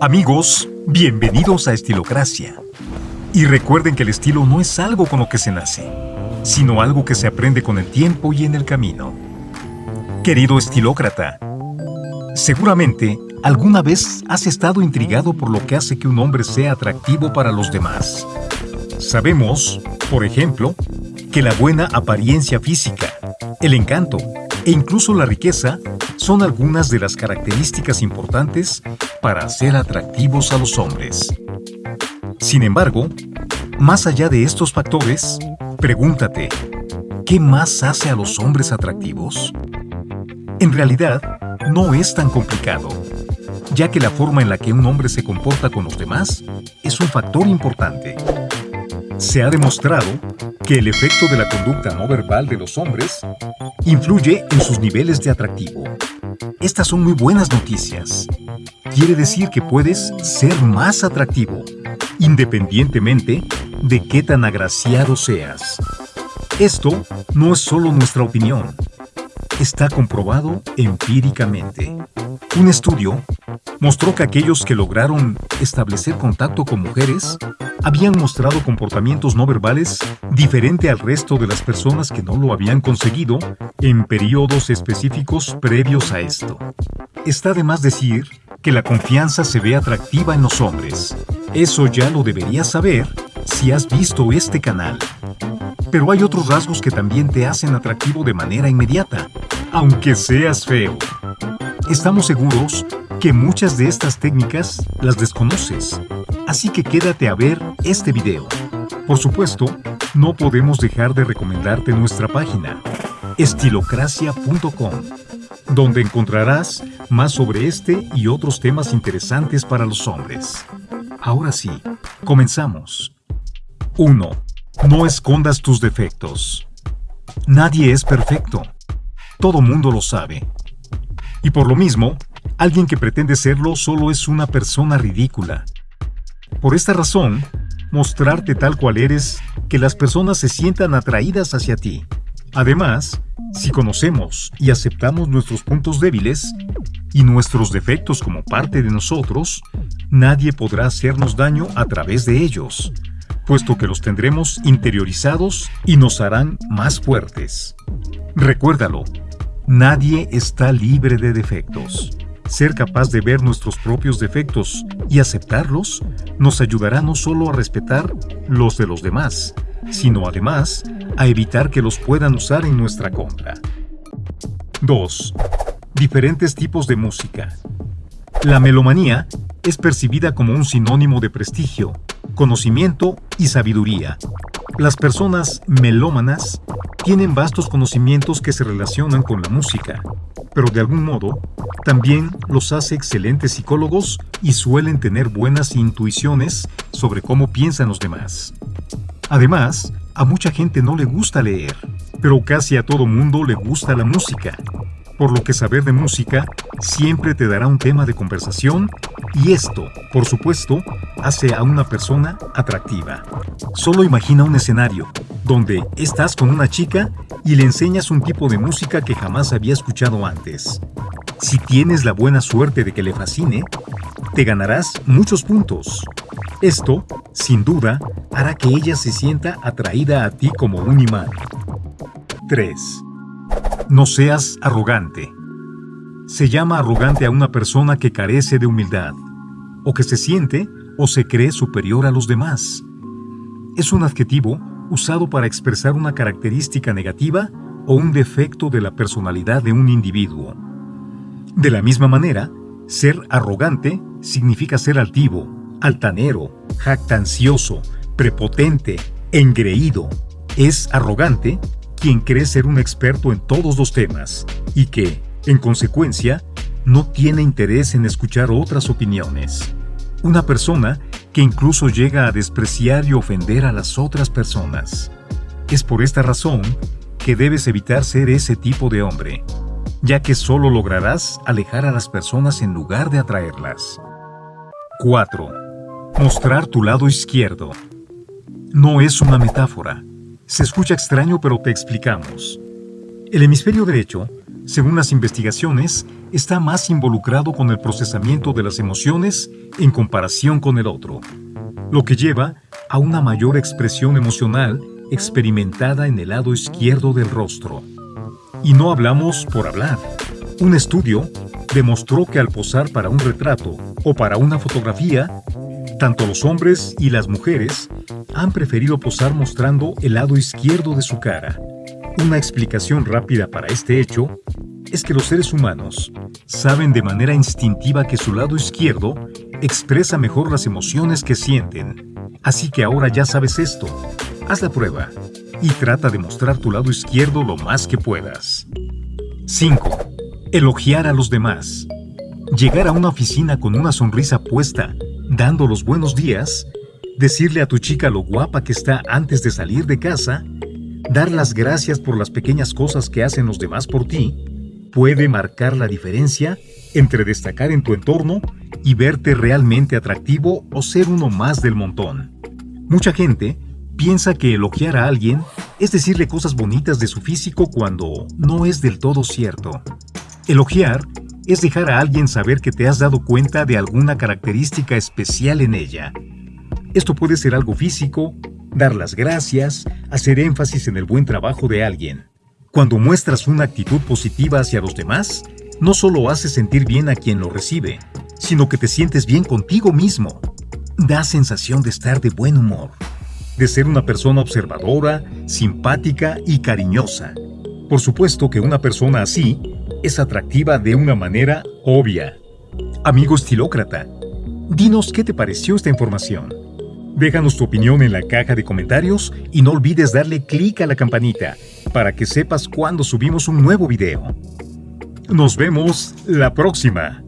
Amigos, bienvenidos a Estilocracia. Y recuerden que el estilo no es algo con lo que se nace, sino algo que se aprende con el tiempo y en el camino. Querido estilócrata, seguramente alguna vez has estado intrigado por lo que hace que un hombre sea atractivo para los demás. Sabemos, por ejemplo, que la buena apariencia física, el encanto e incluso la riqueza son algunas de las características importantes para ser atractivos a los hombres. Sin embargo, más allá de estos factores, pregúntate, ¿qué más hace a los hombres atractivos? En realidad, no es tan complicado, ya que la forma en la que un hombre se comporta con los demás es un factor importante. Se ha demostrado que el efecto de la conducta no verbal de los hombres influye en sus niveles de atractivo. Estas son muy buenas noticias. Quiere decir que puedes ser más atractivo, independientemente de qué tan agraciado seas. Esto no es solo nuestra opinión, está comprobado empíricamente. Un estudio mostró que aquellos que lograron establecer contacto con mujeres habían mostrado comportamientos no verbales diferente al resto de las personas que no lo habían conseguido en periodos específicos previos a esto. Está de más decir que la confianza se ve atractiva en los hombres. Eso ya lo deberías saber si has visto este canal. Pero hay otros rasgos que también te hacen atractivo de manera inmediata, aunque seas feo. Estamos seguros que muchas de estas técnicas las desconoces, así que quédate a ver este video. Por supuesto, no podemos dejar de recomendarte nuestra página, estilocracia.com, donde encontrarás más sobre este y otros temas interesantes para los hombres. Ahora sí, comenzamos. 1. No escondas tus defectos. Nadie es perfecto. Todo mundo lo sabe. Y por lo mismo, alguien que pretende serlo solo es una persona ridícula. Por esta razón, mostrarte tal cual eres, que las personas se sientan atraídas hacia ti. Además, si conocemos y aceptamos nuestros puntos débiles y nuestros defectos como parte de nosotros, nadie podrá hacernos daño a través de ellos, puesto que los tendremos interiorizados y nos harán más fuertes. Recuérdalo, Nadie está libre de defectos. Ser capaz de ver nuestros propios defectos y aceptarlos nos ayudará no solo a respetar los de los demás, sino además a evitar que los puedan usar en nuestra contra. 2. Diferentes tipos de música. La melomanía es percibida como un sinónimo de prestigio, conocimiento y sabiduría. Las personas melómanas tienen vastos conocimientos que se relacionan con la música, pero de algún modo también los hace excelentes psicólogos y suelen tener buenas intuiciones sobre cómo piensan los demás. Además, a mucha gente no le gusta leer, pero casi a todo mundo le gusta la música, por lo que saber de música siempre te dará un tema de conversación y esto, por supuesto, hace a una persona atractiva. Solo imagina un escenario donde estás con una chica y le enseñas un tipo de música que jamás había escuchado antes. Si tienes la buena suerte de que le fascine, te ganarás muchos puntos. Esto, sin duda, hará que ella se sienta atraída a ti como un imán. 3. No seas arrogante. Se llama arrogante a una persona que carece de humildad, o que se siente o se cree superior a los demás. Es un adjetivo usado para expresar una característica negativa o un defecto de la personalidad de un individuo. De la misma manera, ser arrogante significa ser altivo, altanero, jactancioso, prepotente, engreído. Es arrogante quien cree ser un experto en todos los temas y que, en consecuencia, no tiene interés en escuchar otras opiniones. Una persona que incluso llega a despreciar y ofender a las otras personas. Es por esta razón que debes evitar ser ese tipo de hombre, ya que solo lograrás alejar a las personas en lugar de atraerlas. 4. Mostrar tu lado izquierdo. No es una metáfora. Se escucha extraño pero te explicamos. El hemisferio derecho, según las investigaciones, está más involucrado con el procesamiento de las emociones en comparación con el otro, lo que lleva a una mayor expresión emocional experimentada en el lado izquierdo del rostro. Y no hablamos por hablar. Un estudio demostró que al posar para un retrato o para una fotografía, tanto los hombres y las mujeres han preferido posar mostrando el lado izquierdo de su cara. Una explicación rápida para este hecho es que los seres humanos saben de manera instintiva que su lado izquierdo expresa mejor las emociones que sienten. Así que ahora ya sabes esto. Haz la prueba y trata de mostrar tu lado izquierdo lo más que puedas. 5. Elogiar a los demás. Llegar a una oficina con una sonrisa puesta, dando los buenos días, decirle a tu chica lo guapa que está antes de salir de casa, dar las gracias por las pequeñas cosas que hacen los demás por ti, puede marcar la diferencia entre destacar en tu entorno y verte realmente atractivo o ser uno más del montón. Mucha gente piensa que elogiar a alguien es decirle cosas bonitas de su físico cuando no es del todo cierto. Elogiar es dejar a alguien saber que te has dado cuenta de alguna característica especial en ella. Esto puede ser algo físico, dar las gracias, hacer énfasis en el buen trabajo de alguien. Cuando muestras una actitud positiva hacia los demás, no solo haces sentir bien a quien lo recibe, sino que te sientes bien contigo mismo. Da sensación de estar de buen humor, de ser una persona observadora, simpática y cariñosa. Por supuesto que una persona así es atractiva de una manera obvia. Amigo estilócrata, dinos qué te pareció esta información. Déjanos tu opinión en la caja de comentarios y no olvides darle clic a la campanita para que sepas cuando subimos un nuevo video. Nos vemos la próxima.